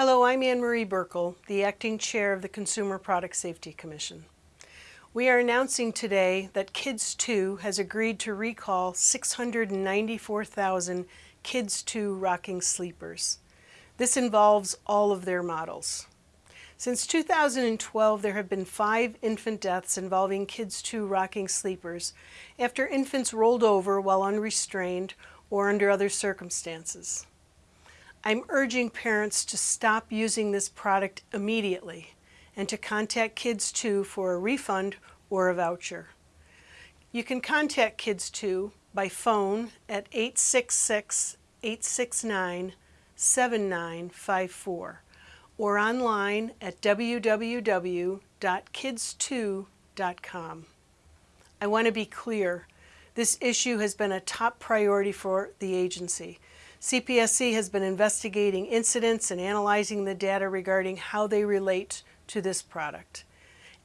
Hello, I'm Ann Marie Buerkle, the Acting Chair of the Consumer Product Safety Commission. We are announcing today that Kids 2 has agreed to recall 694,000 Kids 2 rocking sleepers. This involves all of their models. Since 2012, there have been five infant deaths involving Kids 2 rocking sleepers after infants rolled over while unrestrained or under other circumstances. I'm urging parents to stop using this product immediately and to contact Kids 2 for a refund or a voucher. You can contact Kids 2 by phone at 866-869-7954 or online at www.kids2.com. I want to be clear, this issue has been a top priority for the agency. CPSC has been investigating incidents and analyzing the data regarding how they relate to this product.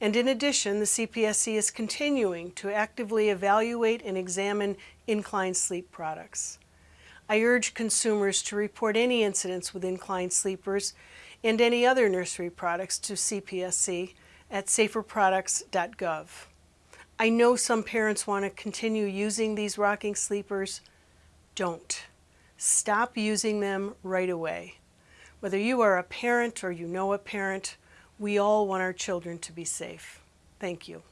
And in addition, the CPSC is continuing to actively evaluate and examine incline sleep products. I urge consumers to report any incidents with incline sleepers and any other nursery products to CPSC at saferproducts.gov. I know some parents want to continue using these rocking sleepers. Don't. Stop using them right away. Whether you are a parent or you know a parent, we all want our children to be safe. Thank you.